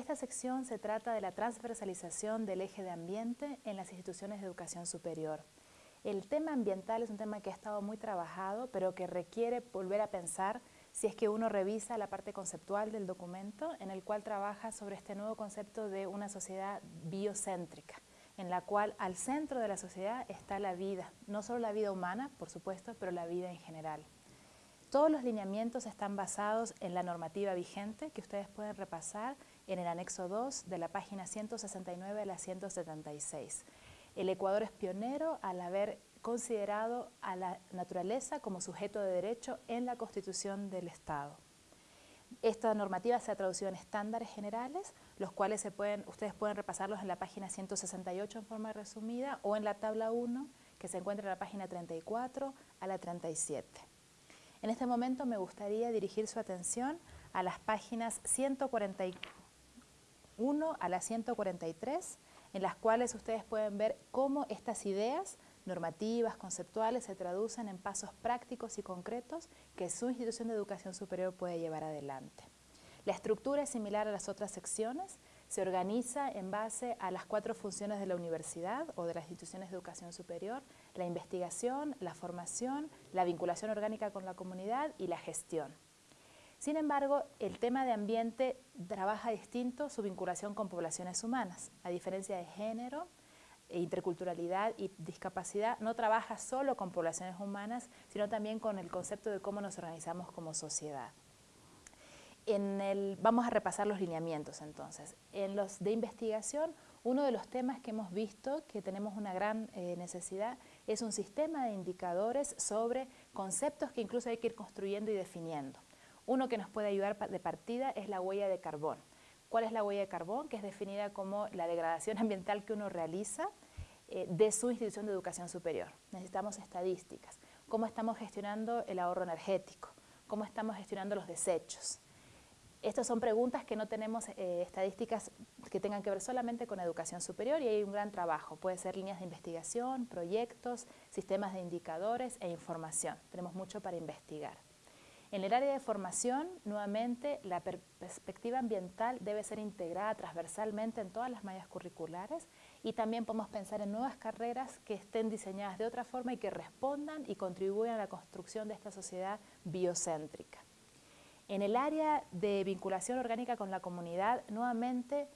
Esta sección se trata de la transversalización del eje de ambiente en las instituciones de educación superior. El tema ambiental es un tema que ha estado muy trabajado, pero que requiere volver a pensar si es que uno revisa la parte conceptual del documento, en el cual trabaja sobre este nuevo concepto de una sociedad biocéntrica, en la cual al centro de la sociedad está la vida, no solo la vida humana, por supuesto, pero la vida en general. Todos los lineamientos están basados en la normativa vigente que ustedes pueden repasar en el anexo 2 de la página 169 a la 176. El Ecuador es pionero al haber considerado a la naturaleza como sujeto de derecho en la Constitución del Estado. Esta normativa se ha traducido en estándares generales, los cuales ustedes pueden repasarlos en la página 168 en forma resumida o en la tabla 1 que se encuentra en la página 34 a la 37. En este momento me gustaría dirigir su atención a las páginas 141 a la 143, en las cuales ustedes pueden ver cómo estas ideas normativas, conceptuales, se traducen en pasos prácticos y concretos que su institución de educación superior puede llevar adelante. La estructura es similar a las otras secciones, se organiza en base a las cuatro funciones de la universidad o de las instituciones de educación superior, la investigación, la formación, la vinculación orgánica con la comunidad y la gestión. Sin embargo, el tema de ambiente trabaja distinto su vinculación con poblaciones humanas. A diferencia de género, interculturalidad y discapacidad, no trabaja solo con poblaciones humanas, sino también con el concepto de cómo nos organizamos como sociedad vamos a repasar los lineamientos entonces. En los de investigación, uno de los temas que hemos visto que tenemos una gran eh, necesidad es un sistema de indicadores sobre conceptos que incluso hay que ir construyendo y definiendo. Uno que nos puede ayudar de partida es la huella de carbón. ¿Cuál es la huella de carbón? Que es definida como la degradación ambiental que uno realiza eh, de su institución de educación superior. Necesitamos estadísticas. ¿Cómo estamos gestionando el ahorro energético? ¿Cómo estamos gestionando los desechos? Estas son preguntas que no tenemos eh, estadísticas que tengan que ver solamente con educación superior y hay un gran trabajo. Puede ser líneas de investigación, proyectos, sistemas de indicadores e información. Tenemos mucho para investigar. En el área de formación, nuevamente, la perspectiva ambiental debe ser integrada transversalmente en todas las mallas curriculares y también podemos pensar en nuevas carreras que estén diseñadas de otra forma y que respondan y contribuyan a la construcción de esta sociedad biocéntrica. En el área de vinculación orgánica con la comunidad, nuevamente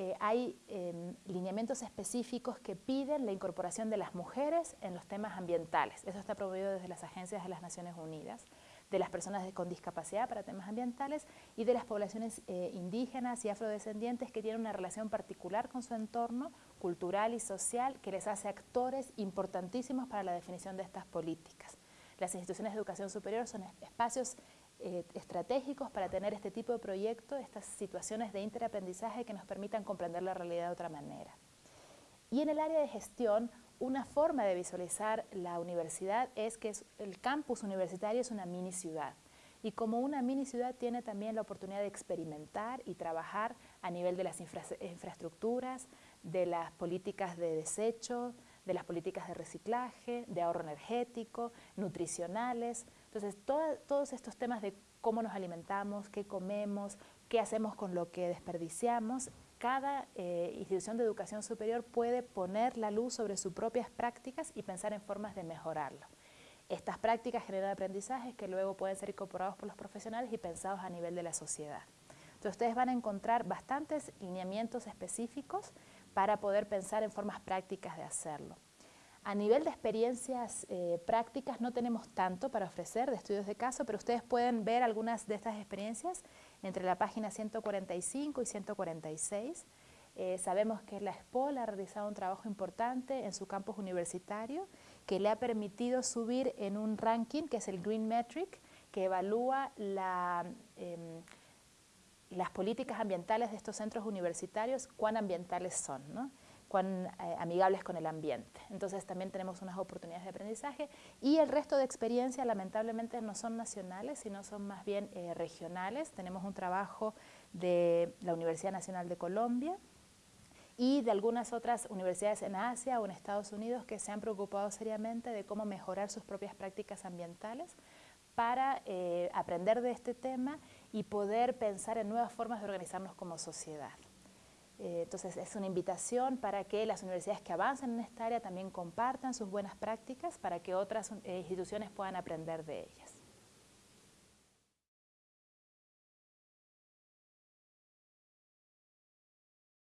eh, hay em, lineamientos específicos que piden la incorporación de las mujeres en los temas ambientales. Eso está promovido desde las agencias de las Naciones Unidas, de las personas con discapacidad para temas ambientales y de las poblaciones eh, indígenas y afrodescendientes que tienen una relación particular con su entorno cultural y social que les hace actores importantísimos para la definición de estas políticas. Las instituciones de educación superior son espacios eh, estratégicos para tener este tipo de proyectos, estas situaciones de interaprendizaje que nos permitan comprender la realidad de otra manera. Y en el área de gestión, una forma de visualizar la universidad es que el campus universitario es una mini ciudad y como una mini ciudad tiene también la oportunidad de experimentar y trabajar a nivel de las infraestructuras, de las políticas de desecho, de las políticas de reciclaje, de ahorro energético, nutricionales. Entonces, todos estos temas de cómo nos alimentamos, qué comemos, qué hacemos con lo que desperdiciamos, cada eh, institución de educación superior puede poner la luz sobre sus propias prácticas y pensar en formas de mejorarlo. Estas prácticas generan aprendizajes que luego pueden ser incorporados por los profesionales y pensados a nivel de la sociedad. Entonces ustedes van a encontrar bastantes lineamientos específicos para poder pensar en formas prácticas de hacerlo. A nivel de experiencias eh, prácticas no tenemos tanto para ofrecer de estudios de caso, pero ustedes pueden ver algunas de estas experiencias entre la página 145 y 146. Eh, sabemos que la SPOL ha realizado un trabajo importante en su campus universitario que le ha permitido subir en un ranking que es el Green Metric, que evalúa em, las políticas ambientales de estos centros universitarios, cuán ambientales son. ¿no? Cuán eh, amigables con el ambiente. Entonces también tenemos unas oportunidades de aprendizaje y el resto de experiencias lamentablemente no son nacionales, sino son más bien eh, regionales. Tenemos un trabajo de la Universidad Nacional de Colombia y de algunas otras universidades en Asia o en Estados Unidos que se han preocupado seriamente de cómo mejorar sus propias prácticas ambientales para eh, aprender de este tema y poder pensar en nuevas formas de organizarnos como sociedad. Eh, entonces es una invitación para que las universidades que avancen en esta área también compartan sus buenas prácticas para que otras eh, instituciones puedan aprender de ellas.